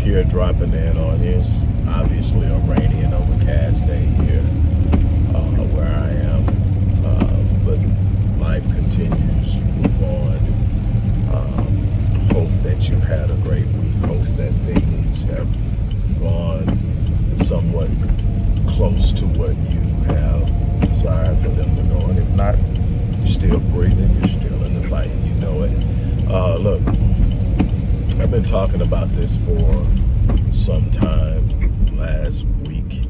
here dropping in on this obviously a rainy and overcast day here uh, where I am. Uh, but life continues. Move on. Um, hope that you've had a great week. Hope that things have gone somewhat close to what you have desired for them to go. And if not, you're still breathing. You're still in the fight. You know it. Uh, look, I've been talking about this for some time last week.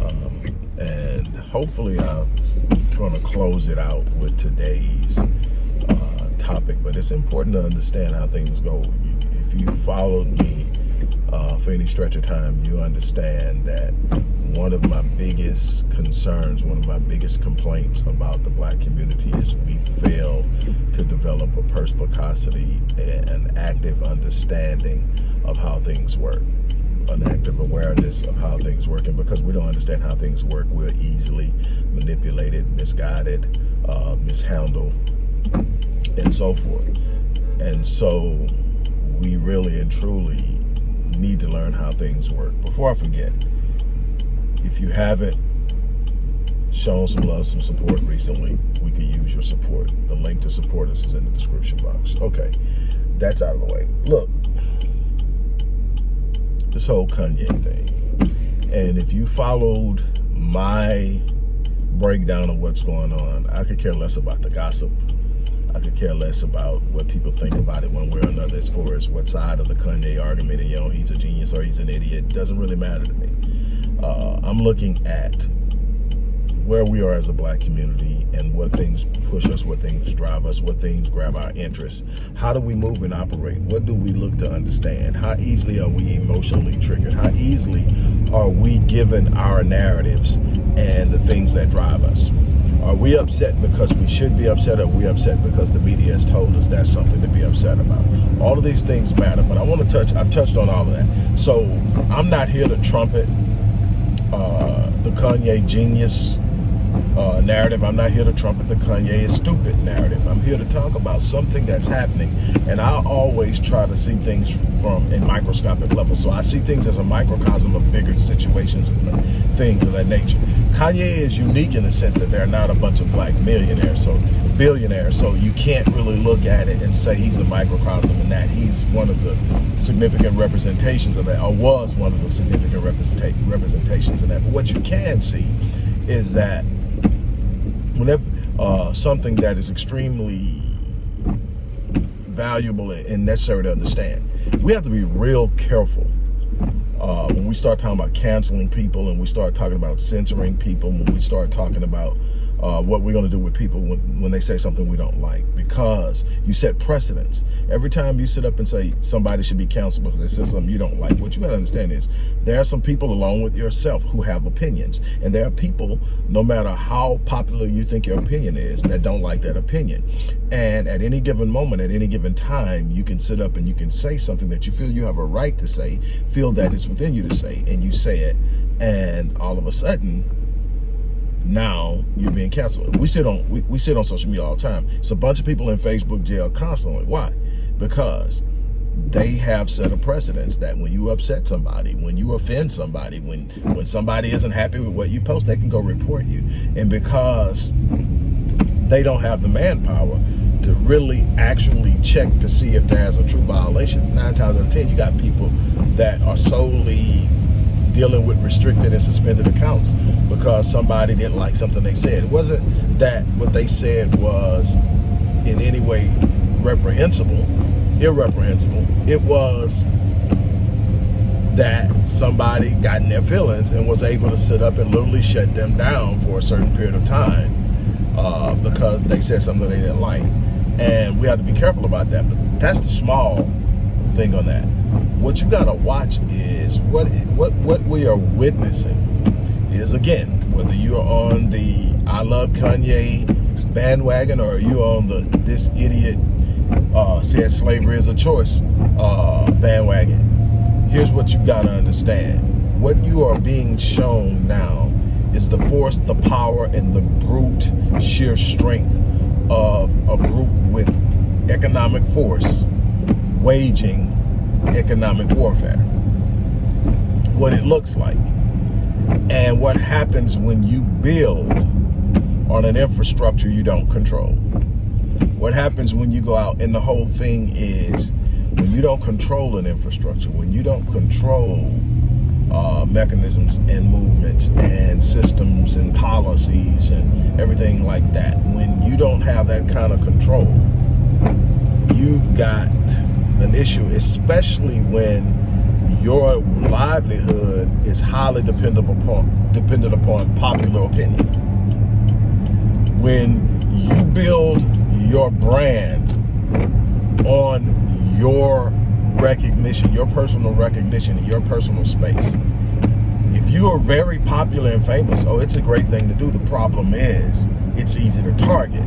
Um, and hopefully I'm going to close it out with today's uh, topic. But it's important to understand how things go. If you followed me uh, for any stretch of time, you understand that one of my biggest concerns, one of my biggest complaints about the black community is we fail to develop a perspicacity, an active understanding of how things work, an active awareness of how things work. And because we don't understand how things work, we're easily manipulated, misguided, uh, mishandled, and so forth. And so we really and truly need to learn how things work. Before I forget, if you haven't shown some love, some support recently, we could use your support. The link to support us is in the description box. Okay, that's out of the way. Look, this whole Kanye thing, and if you followed my breakdown of what's going on, I could care less about the gossip. I could care less about what people think about it one way or another as far as what side of the Kanye argument, and, you know, he's a genius or he's an idiot. It doesn't really matter to me. Uh, I'm looking at where we are as a black community and what things push us, what things drive us, what things grab our interest. How do we move and operate? What do we look to understand? How easily are we emotionally triggered? How easily are we given our narratives and the things that drive us? Are we upset because we should be upset? Or are we upset because the media has told us that's something to be upset about? All of these things matter, but I want to touch, I've touched on all of that. So I'm not here to trumpet the Kanye genius uh, narrative. I'm not here to trumpet the Kanye is stupid narrative. I'm here to talk about something that's happening. And I always try to see things from a microscopic level. So I see things as a microcosm of bigger situations and things of that nature. Kanye is unique in the sense that they're not a bunch of black millionaires, so billionaires. So you can't really look at it and say he's a microcosm in that. He's one of the significant representations of that, or was one of the significant representations of that. But what you can see is that whenever uh, something that is extremely valuable and necessary to understand, we have to be real careful uh, when we start talking about canceling people and we start talking about censoring people, when we start talking about uh, what we're going to do with people when, when they say something we don't like because you set precedents. Every time you sit up and say somebody should be counseled because they said something you don't like, what you got to understand is there are some people along with yourself who have opinions. And there are people, no matter how popular you think your opinion is, that don't like that opinion. And at any given moment, at any given time, you can sit up and you can say something that you feel you have a right to say, feel that it's within you to say, and you say it. And all of a sudden, now you're being canceled. We sit on we, we sit on social media all the time. It's a bunch of people in Facebook jail constantly. Why? Because they have set a precedence that when you upset somebody, when you offend somebody, when when somebody isn't happy with what you post, they can go report you. And because they don't have the manpower to really actually check to see if there's a true violation, nine times out of ten, you got people that are solely dealing with restricted and suspended accounts because somebody didn't like something they said. It wasn't that what they said was in any way reprehensible, irreprehensible. It was that somebody got in their feelings and was able to sit up and literally shut them down for a certain period of time uh, because they said something they didn't like. And we have to be careful about that. But that's the small thing on that what you gotta watch is what what what we are witnessing is again whether you're on the I love Kanye bandwagon or you're on the this idiot uh, said slavery is a choice uh, bandwagon. Here's what you've got to understand: what you are being shown now is the force, the power, and the brute sheer strength of a group with economic force waging economic warfare, what it looks like, and what happens when you build on an infrastructure you don't control. What happens when you go out and the whole thing is when you don't control an infrastructure, when you don't control uh, mechanisms and movements and systems and policies and everything like that, when you don't have that kind of control, you've got an issue, especially when your livelihood is highly dependent upon dependent upon popular opinion. When you build your brand on your recognition, your personal recognition your personal space. If you are very popular and famous, oh, it's a great thing to do. The problem is it's easy to target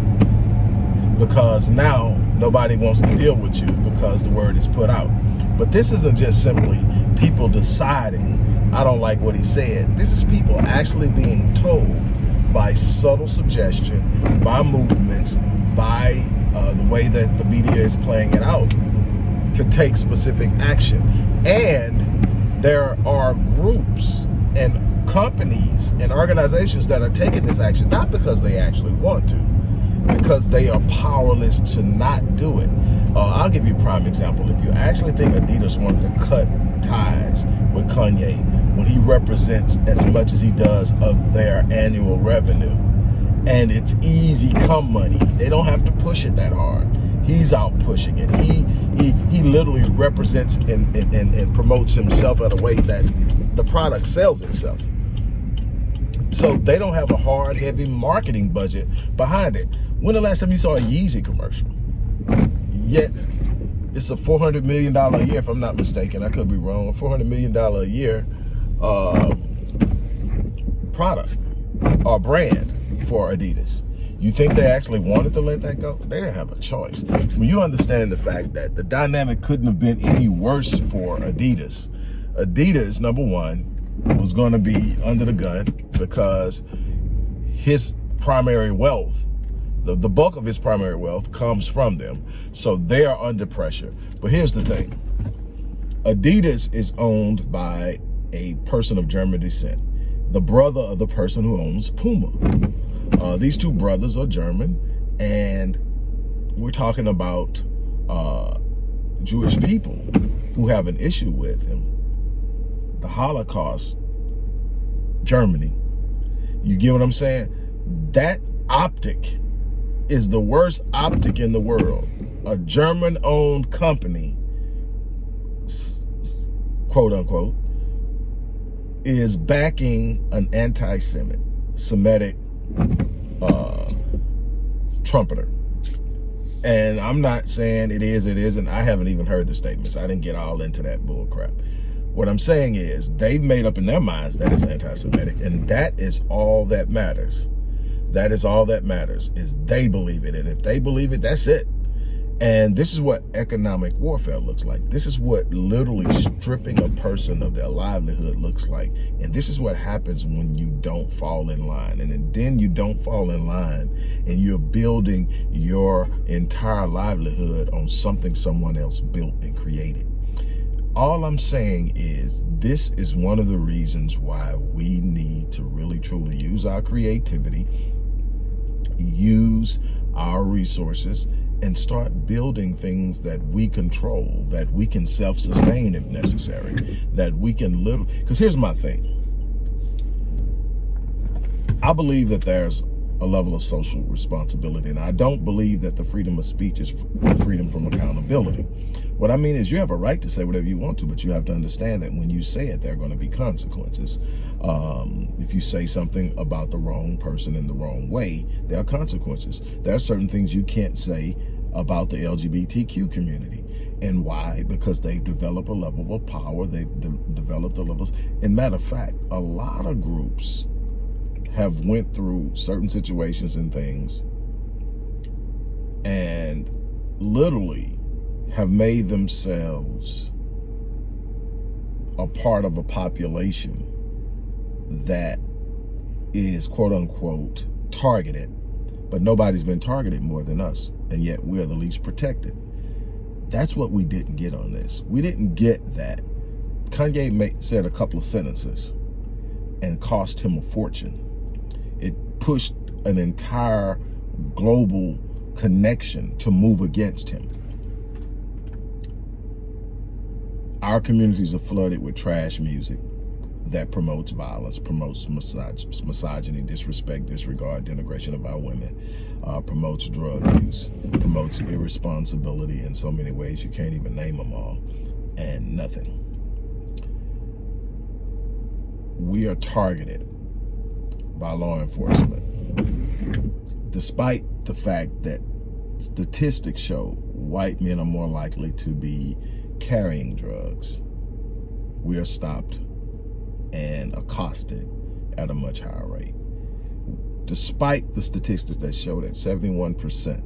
because now nobody wants to deal with you because the word is put out. But this isn't just simply people deciding, I don't like what he said. This is people actually being told by subtle suggestion, by movements, by uh, the way that the media is playing it out to take specific action. And there are groups and companies and organizations that are taking this action, not because they actually want to, because they are powerless to not do it. Uh, I'll give you a prime example. If you actually think Adidas wanted to cut ties with Kanye when he represents as much as he does of their annual revenue, and it's easy come money. They don't have to push it that hard. He's out pushing it. He he he literally represents and, and, and, and promotes himself in a way that the product sells itself. So they don't have a hard, heavy marketing budget behind it. When the last time you saw a Yeezy commercial? Yet it's a $400 million a year, if I'm not mistaken. I could be wrong. $400 million a year uh, product or brand for Adidas. You think they actually wanted to let that go? They didn't have a choice. When you understand the fact that the dynamic couldn't have been any worse for Adidas. Adidas, number one, was going to be under the gun because his primary wealth, the, the bulk of his primary wealth comes from them. So they are under pressure. But here's the thing. Adidas is owned by a person of German descent, the brother of the person who owns Puma. Uh, these two brothers are German, and we're talking about uh, Jewish people who have an issue with him. The Holocaust, Germany. You get what I'm saying? That optic is the worst optic in the world. A German-owned company, quote unquote, is backing an anti-Semitic, Semitic uh, trumpeter. And I'm not saying it is, it isn't. I haven't even heard the statements. I didn't get all into that bull crap. What I'm saying is they've made up in their minds that it's anti-Semitic, and that is all that matters. That is all that matters, is they believe it. And if they believe it, that's it. And this is what economic warfare looks like. This is what literally stripping a person of their livelihood looks like. And this is what happens when you don't fall in line. And then you don't fall in line and you're building your entire livelihood on something someone else built and created. All I'm saying is this is one of the reasons why we need to really truly use our creativity, use our resources, and start building things that we control, that we can self-sustain if necessary, that we can literally, because here's my thing. I believe that there's a level of social responsibility, and I don't believe that the freedom of speech is freedom from accountability. What I mean is you have a right to say whatever you want to, but you have to understand that when you say it, there are going to be consequences. Um, if you say something about the wrong person in the wrong way, there are consequences. There are certain things you can't say about the LGBTQ community. And why? Because they've developed a level of power. They've de developed a level. And matter of fact, a lot of groups have went through certain situations and things and literally have made themselves a part of a population that is quote unquote targeted, but nobody's been targeted more than us. And yet we're the least protected. That's what we didn't get on this. We didn't get that. Kanye made, said a couple of sentences and cost him a fortune. Pushed an entire global connection to move against him. Our communities are flooded with trash music that promotes violence, promotes misog misogyny, disrespect, disregard, denigration of our women, uh, promotes drug use, promotes irresponsibility in so many ways you can't even name them all, and nothing. We are targeted by law enforcement, despite the fact that statistics show white men are more likely to be carrying drugs. We are stopped and accosted at a much higher rate. Despite the statistics that show that 71%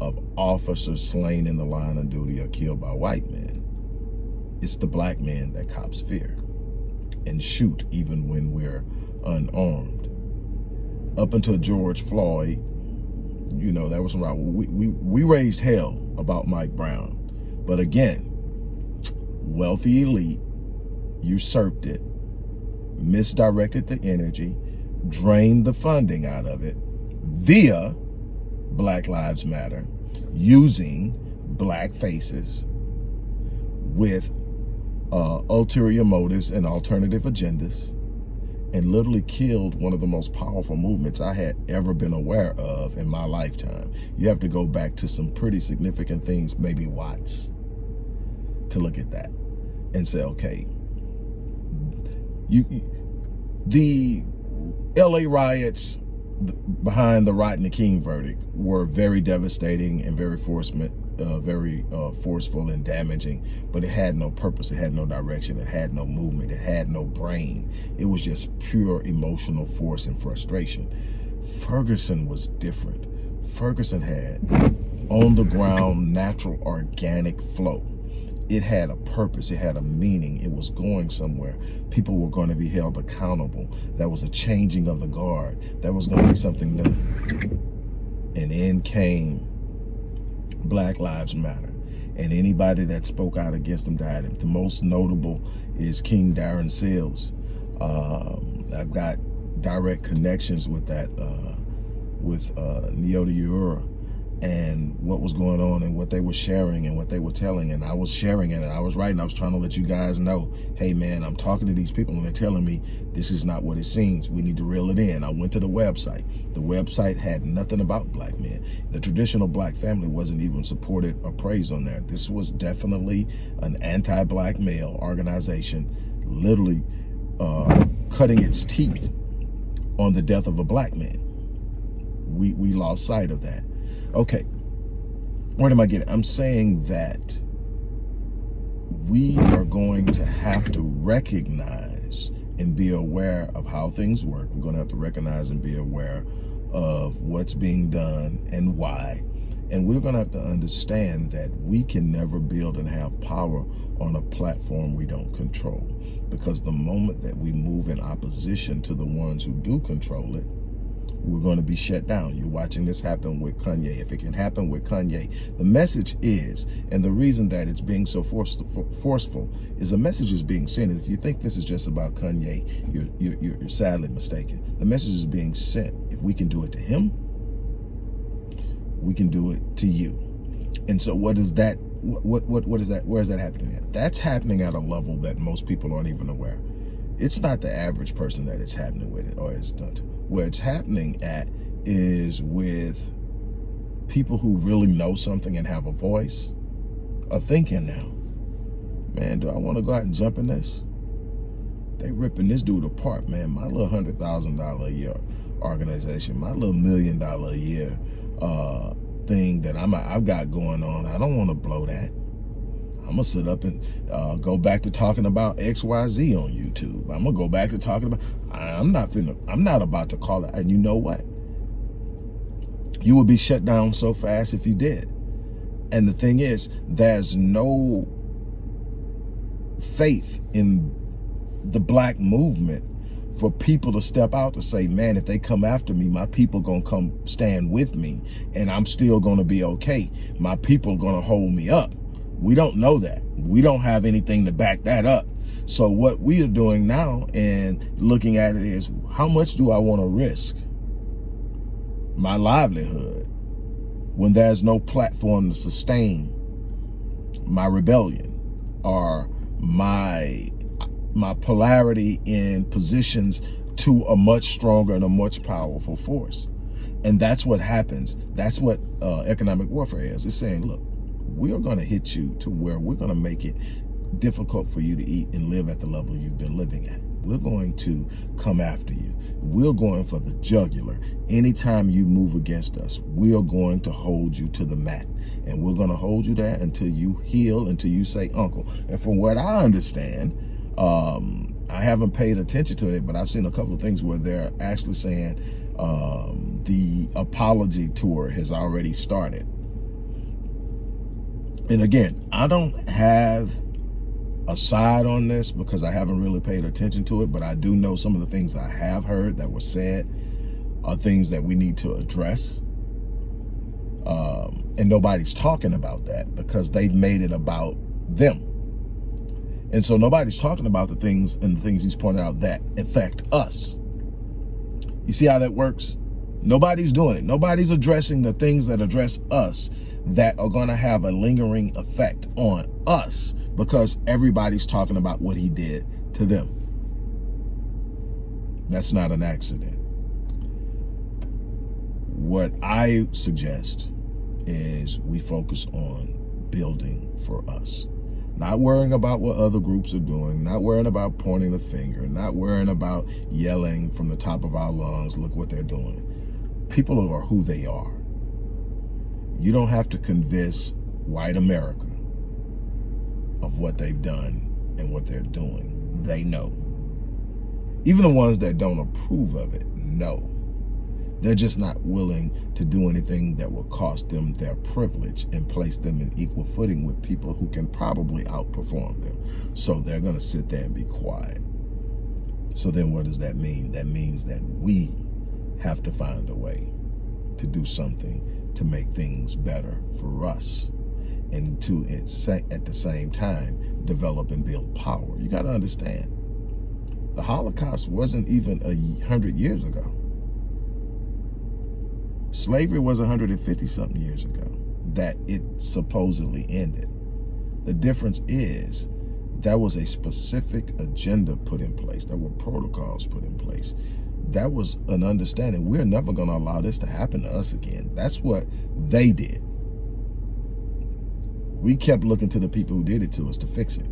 of officers slain in the line of duty are killed by white men, it's the black men that cops fear and shoot even when we're unarmed. Up until George Floyd, you know, that was right. We, we, we raised hell about Mike Brown. But again, wealthy elite usurped it, misdirected the energy, drained the funding out of it via Black Lives Matter, using black faces with uh, ulterior motives and alternative agendas and literally killed one of the most powerful movements I had ever been aware of in my lifetime. You have to go back to some pretty significant things, maybe Watts, to look at that and say, okay, you, the LA riots behind the Rodney King verdict were very devastating and very forceful, uh, very uh, forceful and damaging, but it had no purpose. It had no direction. It had no movement. It had no brain. It was just pure emotional force and frustration. Ferguson was different. Ferguson had on the ground, natural, organic flow it had a purpose, it had a meaning, it was going somewhere. People were going to be held accountable. That was a changing of the guard. That was going to be something new. And in came Black Lives Matter. And anybody that spoke out against them died. The most notable is King Darren Seals. Um, I've got direct connections with that, uh, with uh, Neota Uhura and what was going on and what they were sharing and what they were telling. And I was sharing it and I was writing. I was trying to let you guys know hey man I'm talking to these people and they're telling me this is not what it seems. We need to reel it in. I went to the website. The website had nothing about black men. The traditional black family wasn't even supported or praised on there. This was definitely an anti-black male organization literally uh, cutting its teeth on the death of a black man. We we lost sight of that Okay, where am I getting? I'm saying that we are going to have to recognize and be aware of how things work. We're going to have to recognize and be aware of what's being done and why. And we're going to have to understand that we can never build and have power on a platform we don't control. Because the moment that we move in opposition to the ones who do control it, we're going to be shut down. You're watching this happen with Kanye. If it can happen with Kanye, the message is, and the reason that it's being so forceful is the message is being sent. And if you think this is just about Kanye, you're, you're, you're sadly mistaken. The message is being sent. If we can do it to him, we can do it to you. And so what is that? What, what, what is that? Where is that happening at? That's happening at a level that most people aren't even aware. It's not the average person that it's happening with it or it's done to where it's happening at is with people who really know something and have a voice are thinking now, man, do I want to go out and jump in this? They ripping this dude apart, man. My little hundred thousand dollar a year organization, my little million dollar a year uh, thing that I'm I've got going on. I don't want to blow that. I'm gonna sit up and uh, go back to talking about XYZ on YouTube. I'm gonna go back to talking about, I'm not finna, I'm not about to call it. And you know what? You would be shut down so fast if you did. And the thing is, there's no faith in the black movement for people to step out to say, man, if they come after me, my people gonna come stand with me and I'm still gonna be okay. My people gonna hold me up. We don't know that. We don't have anything to back that up. So what we are doing now and looking at it is, how much do I want to risk my livelihood when there's no platform to sustain my rebellion or my my polarity in positions to a much stronger and a much powerful force. And that's what happens. That's what uh, economic warfare is. It's saying, look, we are going to hit you to where we're going to make it difficult for you to eat and live at the level you've been living at. We're going to come after you. We're going for the jugular. Anytime you move against us, we are going to hold you to the mat. And we're going to hold you there until you heal, until you say, uncle. And from what I understand, um, I haven't paid attention to it, but I've seen a couple of things where they're actually saying um, the apology tour has already started. And again, I don't have a side on this because I haven't really paid attention to it, but I do know some of the things I have heard that were said are things that we need to address. Um, and nobody's talking about that because they've made it about them. And so nobody's talking about the things and the things he's pointed out that affect us. You see how that works? Nobody's doing it. Nobody's addressing the things that address us that are going to have a lingering effect on us because everybody's talking about what he did to them. That's not an accident. What I suggest is we focus on building for us. Not worrying about what other groups are doing, not worrying about pointing the finger, not worrying about yelling from the top of our lungs, look what they're doing. People are who they are. You don't have to convince white America of what they've done and what they're doing. They know. Even the ones that don't approve of it know. They're just not willing to do anything that will cost them their privilege and place them in equal footing with people who can probably outperform them. So they're going to sit there and be quiet. So then what does that mean? That means that we have to find a way to do something to make things better for us and to at the same time develop and build power. You got to understand, the Holocaust wasn't even a hundred years ago. Slavery was 150 something years ago that it supposedly ended. The difference is that was a specific agenda put in place. There were protocols put in place. That was an understanding. We're never going to allow this to happen to us again. That's what they did. We kept looking to the people who did it to us to fix it.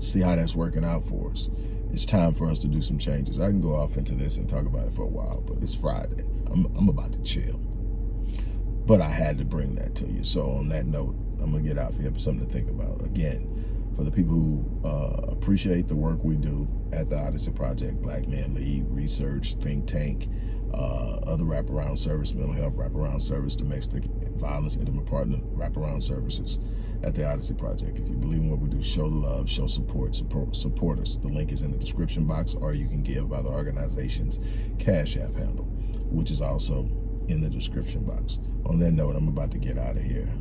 See how that's working out for us. It's time for us to do some changes. I can go off into this and talk about it for a while, but it's Friday. I'm, I'm about to chill. But I had to bring that to you. So on that note, I'm going to get out you for something to think about. Again, for the people who uh, appreciate the work we do at the Odyssey Project, Black Man Lead, Research, Think Tank, uh, other wraparound service, mental health wraparound service, domestic violence, intimate partner wraparound services at the Odyssey Project. If you believe in what we do, show love, show support, support, support us. The link is in the description box, or you can give by the organization's Cash App handle, which is also in the description box. On that note, I'm about to get out of here.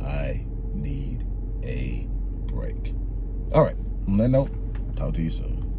I need a break. All right, on that note, talk to you soon.